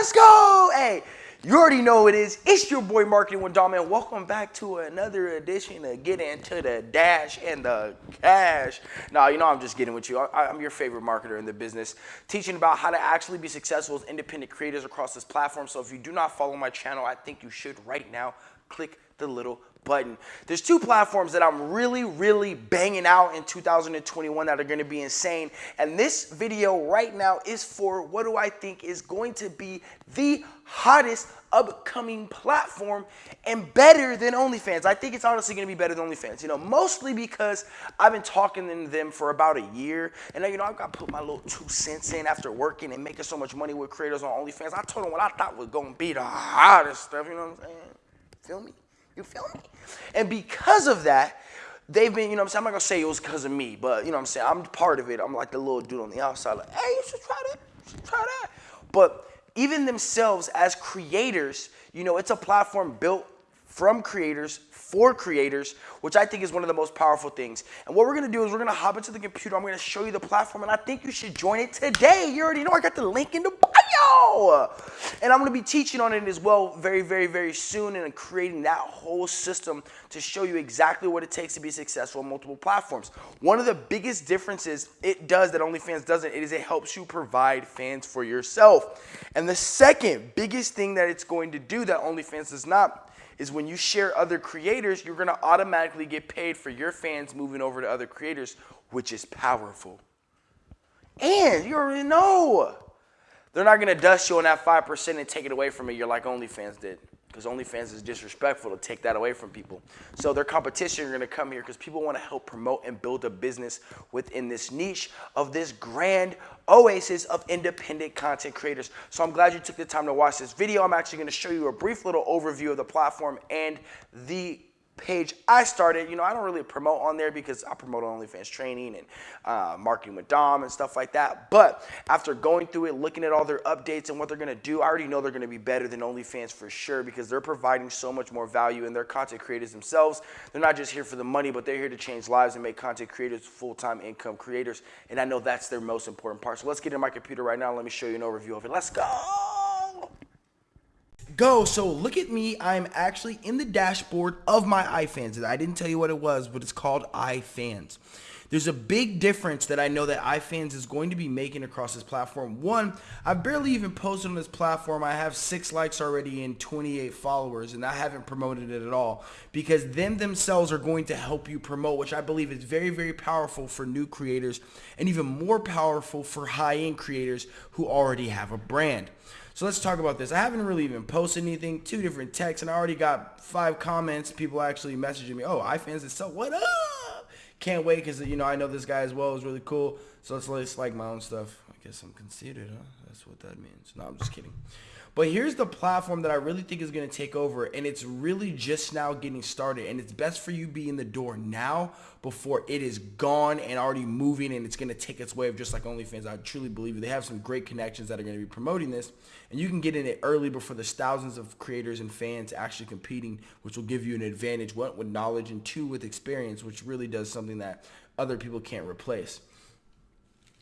Let's go! Hey, you already know it is. It's your boy Marketing with Dom, and welcome back to another edition of Get Into the Dash and the Cash. Now, you know I'm just getting with you. I, I'm your favorite marketer in the business, teaching about how to actually be successful as independent creators across this platform. So if you do not follow my channel, I think you should right now. Click the little button. There's two platforms that I'm really, really banging out in 2021 that are going to be insane. And this video right now is for what do I think is going to be the hottest upcoming platform and better than OnlyFans. I think it's honestly going to be better than OnlyFans. You know, mostly because I've been talking to them for about a year, and you know I've got to put my little two cents in after working and making so much money with creators on OnlyFans. I told them what I thought was going to be the hottest stuff. You know what I'm saying? Feel me? You feel me? And because of that, they've been, you know I'm saying? I'm not gonna say it was because of me, but you know I'm saying? I'm part of it. I'm like the little dude on the outside, like, hey, you should try that. You should try that. But even themselves as creators, you know, it's a platform built from creators for creators, which I think is one of the most powerful things. And what we're gonna do is we're gonna hop into the computer. I'm gonna show you the platform, and I think you should join it today. You already know I got the link in the bio. And I'm gonna be teaching on it as well very, very, very soon and creating that whole system to show you exactly what it takes to be successful on multiple platforms. One of the biggest differences it does that OnlyFans doesn't is it helps you provide fans for yourself. And the second biggest thing that it's going to do that OnlyFans does not is when you share other creators, you're gonna automatically get paid for your fans moving over to other creators, which is powerful. And you already know, they're not gonna dust you on that 5% and take it away from you. You're like OnlyFans did because OnlyFans is disrespectful to take that away from people. So their competition are gonna come here because people wanna help promote and build a business within this niche of this grand oasis of independent content creators. So I'm glad you took the time to watch this video. I'm actually gonna show you a brief little overview of the platform and the page I started, you know, I don't really promote on there because I promote OnlyFans training and uh, marketing with Dom and stuff like that. But after going through it, looking at all their updates and what they're going to do, I already know they're going to be better than OnlyFans for sure because they're providing so much more value in their content creators themselves. They're not just here for the money, but they're here to change lives and make content creators full-time income creators. And I know that's their most important part. So let's get in my computer right now. Let me show you an overview of it. Let's go go. So look at me. I'm actually in the dashboard of my iFans. I didn't tell you what it was, but it's called iFans. There's a big difference that I know that iFans is going to be making across this platform. One, I barely even posted on this platform. I have six likes already and 28 followers, and I haven't promoted it at all because them themselves are going to help you promote, which I believe is very, very powerful for new creators and even more powerful for high-end creators who already have a brand. So let's talk about this. I haven't really even posted anything, two different texts, and I already got five comments. People actually messaging me, oh, iFans is so what up? Can't wait because, you know, I know this guy as well. It was really cool. So let's, let's like my own stuff. I guess I'm conceited, huh? That's what that means. No, I'm just kidding. But here's the platform that I really think is going to take over, and it's really just now getting started. And it's best for you be in the door now before it is gone and already moving, and it's going to take its wave just like OnlyFans. I truly believe. They have some great connections that are going to be promoting this, and you can get in it early before there's thousands of creators and fans actually competing, which will give you an advantage. One with knowledge, and two with experience, which really does something that other people can't replace.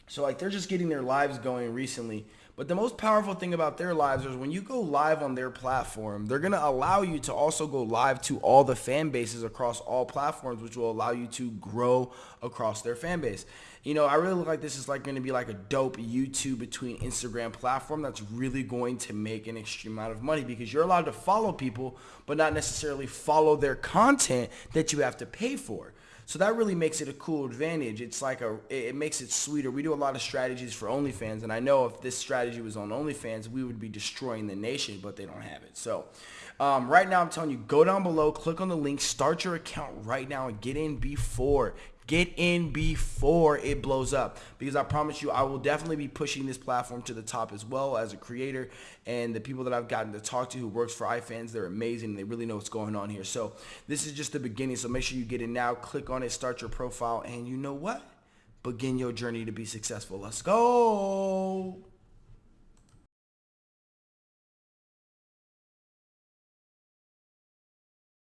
So like they're just getting their lives going recently but the most powerful thing about their lives is when you go live on their platform, they're going to allow you to also go live to all the fan bases across all platforms, which will allow you to grow across their fan base. You know, I really look like this is like going to be like a dope YouTube between Instagram platform that's really going to make an extreme amount of money because you're allowed to follow people, but not necessarily follow their content that you have to pay for. So that really makes it a cool advantage. It's like a, it makes it sweeter. We do a lot of strategies for OnlyFans, and I know if this strategy was on OnlyFans, we would be destroying the nation, but they don't have it. So um, right now, I'm telling you, go down below, click on the link, start your account right now, and get in before Get in before it blows up. Because I promise you I will definitely be pushing this platform to the top as well as a creator. And the people that I've gotten to talk to who works for iFans they're amazing. They really know what's going on here. So this is just the beginning. So make sure you get in now. Click on it. Start your profile. And you know what? Begin your journey to be successful. Let's go